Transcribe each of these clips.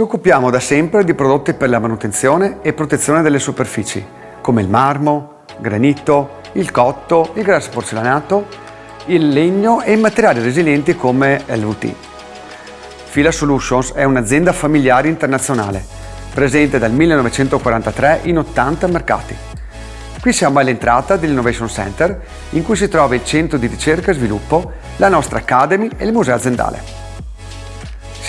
Ci occupiamo da sempre di prodotti per la manutenzione e protezione delle superfici, come il marmo, granito, il cotto, il grasso porcellanato, il legno e i materiali resilienti come LVT. Fila Solutions è un'azienda familiare internazionale, presente dal 1943 in 80 mercati. Qui siamo all'entrata dell'Innovation Center, in cui si trova il centro di ricerca e sviluppo, la nostra Academy e il museo aziendale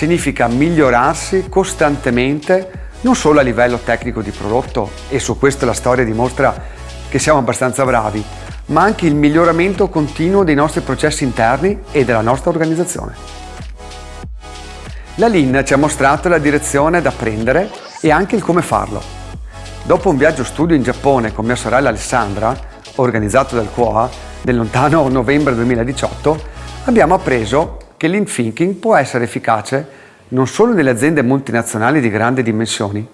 significa migliorarsi costantemente non solo a livello tecnico di prodotto e su questo la storia dimostra che siamo abbastanza bravi, ma anche il miglioramento continuo dei nostri processi interni e della nostra organizzazione. La Lean ci ha mostrato la direzione da prendere e anche il come farlo. Dopo un viaggio studio in Giappone con mia sorella Alessandra, organizzato dal QOA nel lontano novembre 2018, abbiamo appreso che l'in thinking può essere efficace non solo nelle aziende multinazionali di grandi dimensioni,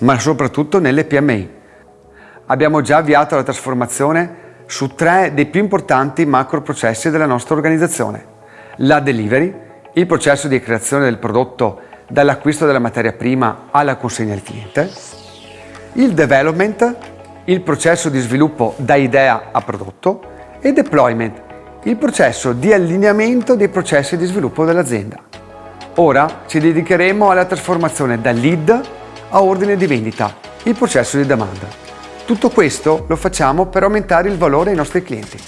ma soprattutto nelle PMI. Abbiamo già avviato la trasformazione su tre dei più importanti macro processi della nostra organizzazione. La delivery, il processo di creazione del prodotto dall'acquisto della materia prima alla consegna al cliente, il development, il processo di sviluppo da idea a prodotto e deployment, il processo di allineamento dei processi di sviluppo dell'azienda. Ora ci dedicheremo alla trasformazione da lead a ordine di vendita, il processo di domanda. Tutto questo lo facciamo per aumentare il valore ai nostri clienti.